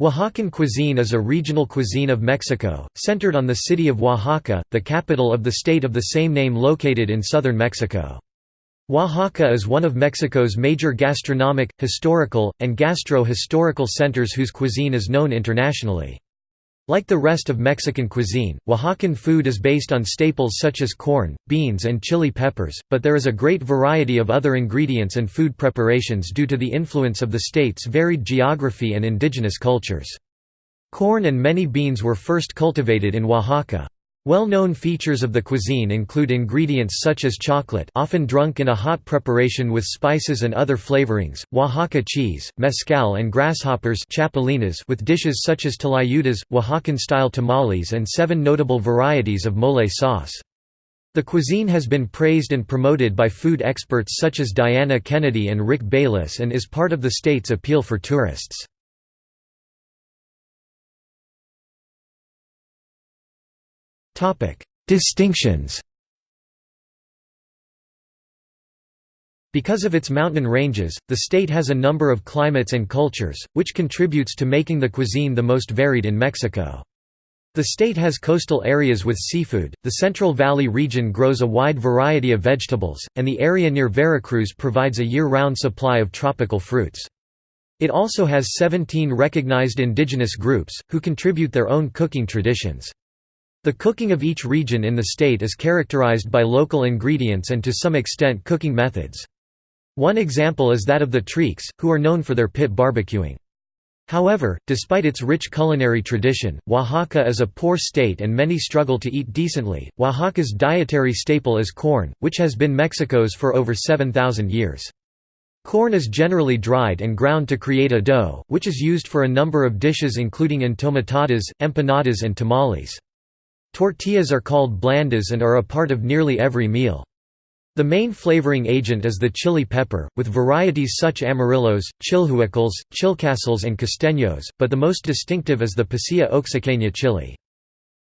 Oaxacan cuisine is a regional cuisine of Mexico, centered on the city of Oaxaca, the capital of the state of the same name located in southern Mexico. Oaxaca is one of Mexico's major gastronomic, historical, and gastro-historical centers whose cuisine is known internationally. Like the rest of Mexican cuisine, Oaxacan food is based on staples such as corn, beans and chili peppers, but there is a great variety of other ingredients and food preparations due to the influence of the state's varied geography and indigenous cultures. Corn and many beans were first cultivated in Oaxaca. Well-known features of the cuisine include ingredients such as chocolate often drunk in a hot preparation with spices and other flavorings, Oaxaca cheese, mezcal and grasshoppers with dishes such as tlayudas, Oaxacan-style tamales and seven notable varieties of mole sauce. The cuisine has been praised and promoted by food experts such as Diana Kennedy and Rick Bayless and is part of the state's appeal for tourists. Distinctions Because of its mountain ranges, the state has a number of climates and cultures, which contributes to making the cuisine the most varied in Mexico. The state has coastal areas with seafood, the Central Valley region grows a wide variety of vegetables, and the area near Veracruz provides a year-round supply of tropical fruits. It also has 17 recognized indigenous groups, who contribute their own cooking traditions. The cooking of each region in the state is characterized by local ingredients and to some extent cooking methods. One example is that of the Treeks, who are known for their pit barbecuing. However, despite its rich culinary tradition, Oaxaca is a poor state and many struggle to eat decently. Oaxaca's dietary staple is corn, which has been Mexico's for over 7,000 years. Corn is generally dried and ground to create a dough, which is used for a number of dishes including entomatadas, empanadas and tamales. Tortillas are called blandas and are a part of nearly every meal. The main flavoring agent is the chili pepper, with varieties such amarillos, chilhuacles, chilcosles and costeños, but the most distinctive is the pasilla oaxaqueña chili.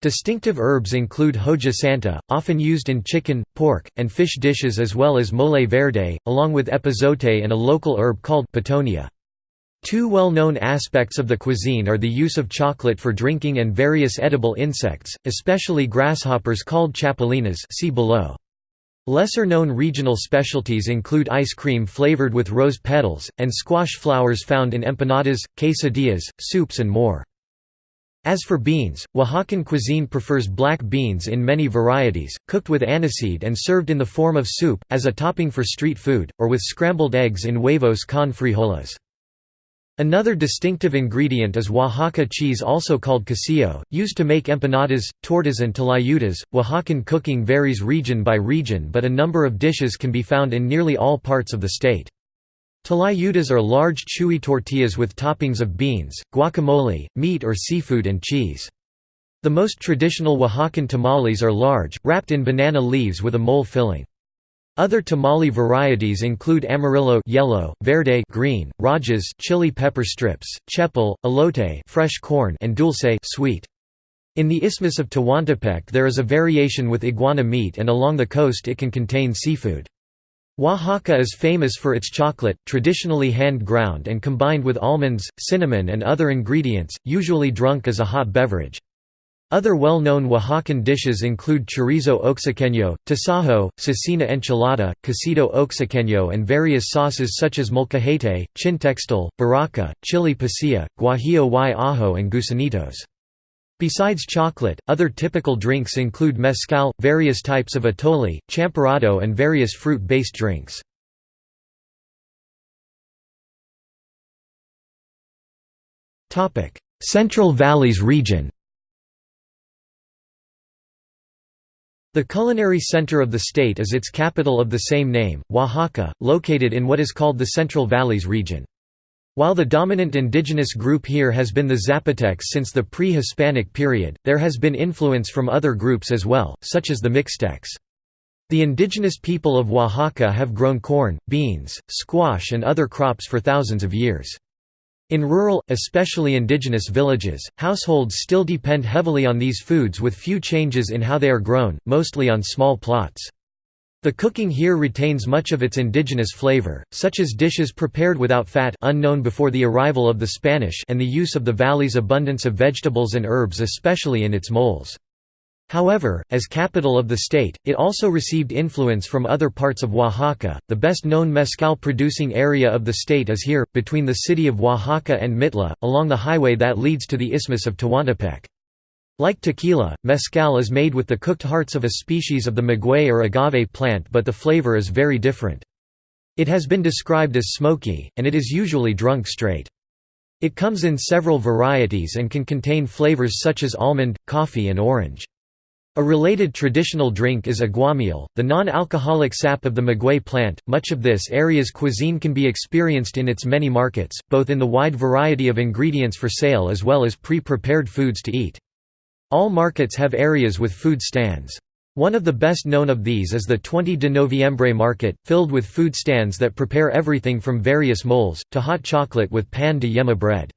Distinctive herbs include hoja santa, often used in chicken, pork, and fish dishes as well as mole verde, along with epazote and a local herb called pitiona. Two well-known aspects of the cuisine are the use of chocolate for drinking and various edible insects, especially grasshoppers called chapulines see below. Lesser-known regional specialties include ice cream flavored with rose petals, and squash flowers found in empanadas, quesadillas, soups and more. As for beans, Oaxacan cuisine prefers black beans in many varieties, cooked with aniseed and served in the form of soup, as a topping for street food, or with scrambled eggs in huevos con frijoles. Another distinctive ingredient is Oaxaca cheese also called quesillo, used to make empanadas, tortas and tlayudas. Oaxacan cooking varies region by region but a number of dishes can be found in nearly all parts of the state. Tlayudas are large chewy tortillas with toppings of beans, guacamole, meat or seafood and cheese. The most traditional Oaxacan tamales are large, wrapped in banana leaves with a mole filling. Other tamale varieties include amarillo yellow, verde green, rajas chili pepper strips, chepil, elote fresh corn and dulce sweet. In the Isthmus of Tehuantepec there is a variation with iguana meat and along the coast it can contain seafood. Oaxaca is famous for its chocolate, traditionally hand-ground and combined with almonds, cinnamon and other ingredients, usually drunk as a hot beverage. Other well-known Oaxacan dishes include chorizo oaxaqueño, tasajo, cecina enchilada, quesito oaxaqueño and various sauces such as molcajete, chintextle, baraka, chili pasilla, guajillo y ajo and gusanitos. Besides chocolate, other typical drinks include mezcal, various types of atole, champurrado and various fruit-based drinks. Central Valleys region The culinary center of the state is its capital of the same name, Oaxaca, located in what is called the Central Valleys region. While the dominant indigenous group here has been the Zapotecs since the pre-Hispanic period, there has been influence from other groups as well, such as the Mixtecs. The indigenous people of Oaxaca have grown corn, beans, squash and other crops for thousands of years. In rural, especially indigenous villages, households still depend heavily on these foods with few changes in how they are grown, mostly on small plots. The cooking here retains much of its indigenous flavor, such as dishes prepared without fat unknown before the arrival of the Spanish and the use of the valley's abundance of vegetables and herbs especially in its moles. However, as capital of the state, it also received influence from other parts of Oaxaca. The best known mezcal producing area of the state is here, between the city of Oaxaca and Mitla, along the highway that leads to the Isthmus of Tehuantepec. Like tequila, mezcal is made with the cooked hearts of a species of the maguey or agave plant but the flavor is very different. It has been described as smoky, and it is usually drunk straight. It comes in several varieties and can contain flavors such as almond, coffee and orange. A related traditional drink is aguamiel, the non-alcoholic sap of the maguey plant. Much of this area's cuisine can be experienced in its many markets, both in the wide variety of ingredients for sale as well as pre-prepared foods to eat. All markets have areas with food stands. One of the best known of these is the 20 de Noviembre market, filled with food stands that prepare everything from various moles, to hot chocolate with pan de yema bread.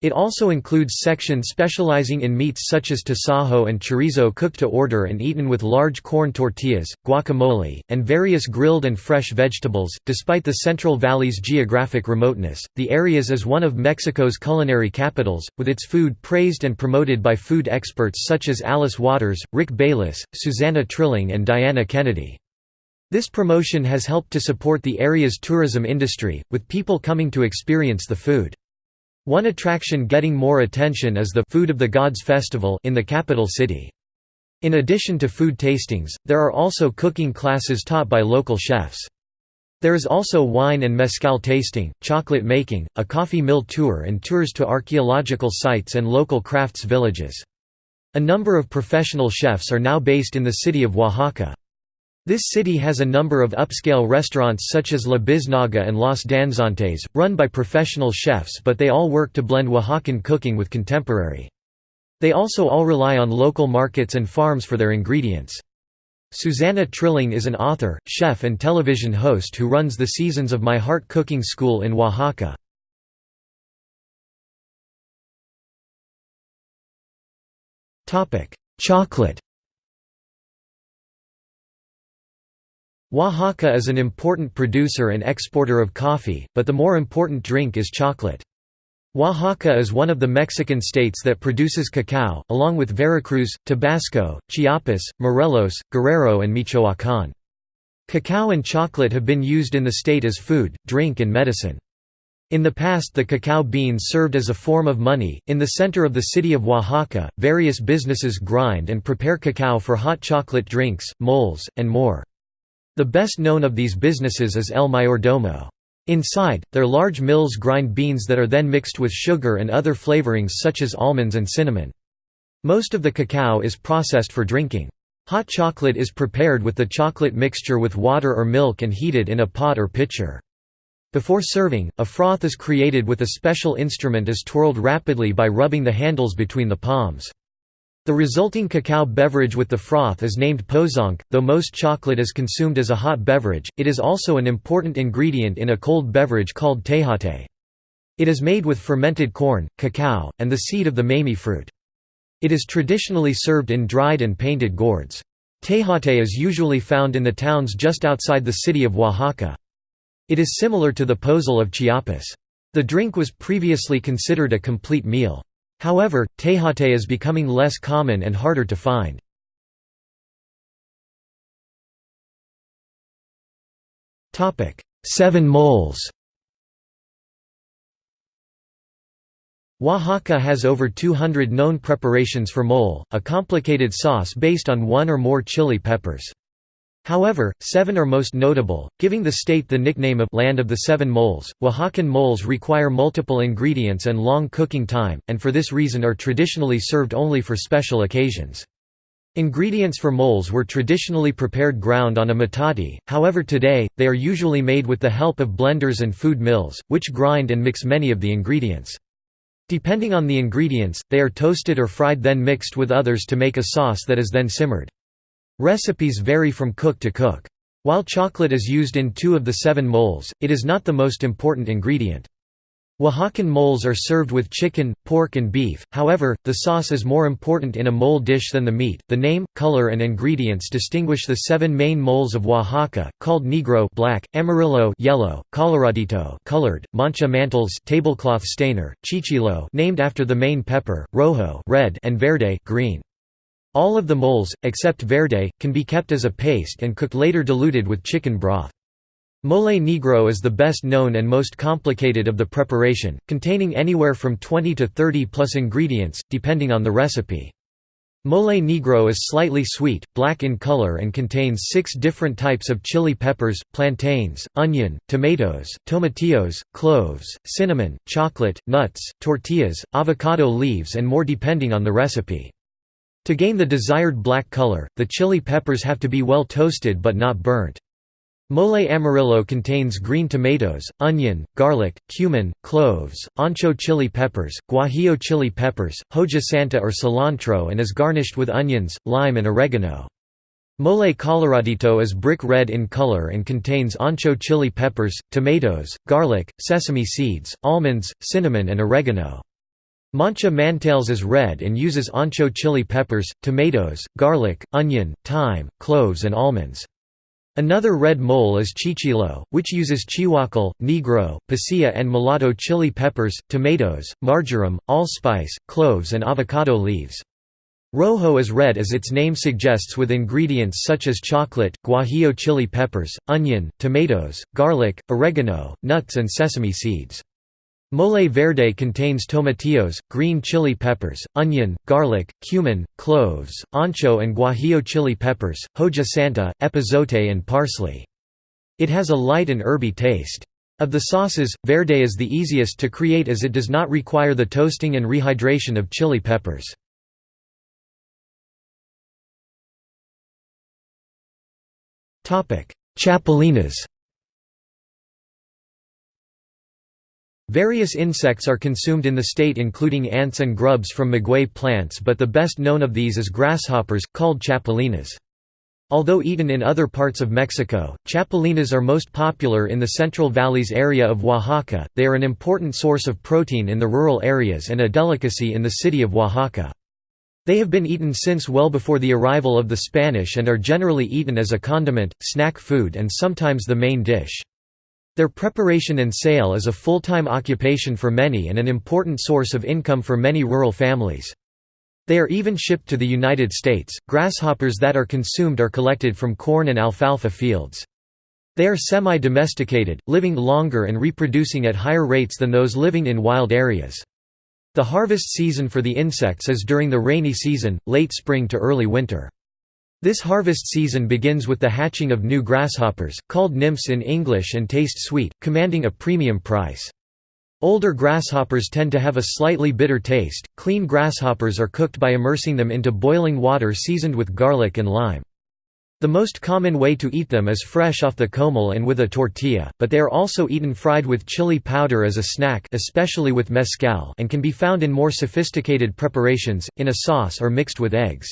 It also includes sections specializing in meats such as tasajo and chorizo cooked to order and eaten with large corn tortillas, guacamole, and various grilled and fresh vegetables. Despite the Central Valley's geographic remoteness, the area is one of Mexico's culinary capitals, with its food praised and promoted by food experts such as Alice Waters, Rick Bayless, Susana Trilling, and Diana Kennedy. This promotion has helped to support the area's tourism industry, with people coming to experience the food. One attraction getting more attention is the Food of the Gods Festival in the capital city. In addition to food tastings, there are also cooking classes taught by local chefs. There is also wine and mezcal tasting, chocolate making, a coffee mill tour and tours to archaeological sites and local crafts villages. A number of professional chefs are now based in the city of Oaxaca. This city has a number of upscale restaurants such as La Biznaga and Los Danzantes, run by professional chefs but they all work to blend Oaxacan cooking with contemporary. They also all rely on local markets and farms for their ingredients. Susana Trilling is an author, chef and television host who runs the Seasons of My Heart Cooking School in Oaxaca. Chocolate Oaxaca is an important producer and exporter of coffee, but the more important drink is chocolate. Oaxaca is one of the Mexican states that produces cacao, along with Veracruz, Tabasco, Chiapas, Morelos, Guerrero and Michoacán. Cacao and chocolate have been used in the state as food, drink and medicine. In the past the cacao beans served as a form of money. In the center of the city of Oaxaca, various businesses grind and prepare cacao for hot chocolate drinks, moles, and more. The best known of these businesses is El Mayordomo. Inside, their large mills grind beans that are then mixed with sugar and other flavorings such as almonds and cinnamon. Most of the cacao is processed for drinking. Hot chocolate is prepared with the chocolate mixture with water or milk and heated in a pot or pitcher. Before serving, a froth is created with a special instrument is twirled rapidly by rubbing the handles between the palms. The resulting cacao beverage with the froth is named pozonque. Though most chocolate is consumed as a hot beverage, it is also an important ingredient in a cold beverage called tejate. It is made with fermented corn, cacao, and the seed of the mamey fruit. It is traditionally served in dried and painted gourds. Tejate is usually found in the towns just outside the city of Oaxaca. It is similar to the pozol of Chiapas. The drink was previously considered a complete meal. However, tejate is becoming less common and harder to find. Seven moles Oaxaca has over 200 known preparations for mole, a complicated sauce based on one or more chili peppers. However, seven are most notable, giving the state the nickname of «Land of the Seven Moles». Oaxacan moles require multiple ingredients and long cooking time, and for this reason are traditionally served only for special occasions. Ingredients for moles were traditionally prepared ground on a metate, however today, they are usually made with the help of blenders and food mills, which grind and mix many of the ingredients. Depending on the ingredients, they are toasted or fried then mixed with others to make a sauce that is then simmered. Recipes vary from cook to cook. While chocolate is used in two of the seven moles, it is not the most important ingredient. Oaxacan moles are served with chicken, pork, and beef, however, the sauce is more important in a mole dish than the meat. The name, color, and ingredients distinguish the seven main moles of Oaxaca, called negro black, amarillo yellow, coloradito colored, manchamanteles tablecloth stainer, chichilo named after the main pepper, rojo red, and verde green. All of the moles, except verde, can be kept as a paste and cooked later diluted with chicken broth. Mole negro is the best known and most complicated of the preparation, containing anywhere from 20 to 30 plus ingredients, depending on the recipe. Mole negro is slightly sweet, black in color and contains six different types of chili peppers, plantains, onion, tomatoes, tomatillos, cloves, cinnamon, chocolate, nuts, tortillas, avocado leaves and more depending on the recipe. To gain the desired black color, the chili peppers have to be well toasted but not burnt. Mole amarillo contains green tomatoes, onion, garlic, cumin, cloves, ancho chili peppers, guajillo chili peppers, hoja santa or cilantro and is garnished with onions, lime and oregano. Mole coloradito is brick red in color and contains ancho chili peppers, tomatoes, garlic, sesame seeds, almonds, cinnamon and oregano. Manchamanteles is red and uses ancho chili peppers, tomatoes, garlic, onion, thyme, cloves and almonds. Another red mole is chichilo, which uses chilhuacle, negro, pasilla and mulato chili peppers, tomatoes, marjoram, allspice, cloves and avocado leaves. Rojo is red as its name suggests with ingredients such as chocolate, guajillo chili peppers, onion, tomatoes, garlic, oregano, nuts and sesame seeds. Mole verde contains tomatillos, green chili peppers, onion, garlic, cumin, cloves, ancho and guajillo chili peppers, hoja santa, epazote and parsley. It has a light and herby taste. Of the sauces, verde is the easiest to create as it does not require the toasting and rehydration of chili peppers. Chapulines Various insects are consumed in the state including ants and grubs from maguey plants but the best known of these is grasshoppers, called chapulines. Although eaten in other parts of Mexico, chapulines are most popular in the Central Valleys area of Oaxaca, they are an important source of protein in the rural areas and a delicacy in the city of Oaxaca. They have been eaten since well before the arrival of the Spanish and are generally eaten as a condiment, snack food and sometimes the main dish. Their preparation and sale is a full-time occupation for many and an important source of income for many rural families. They are even shipped to the United States. Grasshoppers that are consumed are collected from corn and alfalfa fields. They are semi-domesticated, living longer and reproducing at higher rates than those living in wild areas. The harvest season for the insects is during the rainy season, late spring to early winter. This harvest season begins with the hatching of new grasshoppers, called nymphs in English and taste sweet, commanding a premium price. Older grasshoppers tend to have a slightly bitter taste. Clean grasshoppers are cooked by immersing them into boiling water seasoned with garlic and lime. The most common way to eat them is fresh off the comal and with a tortilla, but they are also eaten fried with chili powder as a snack especially with mezcal and can be found in more sophisticated preparations, in a sauce or mixed with eggs.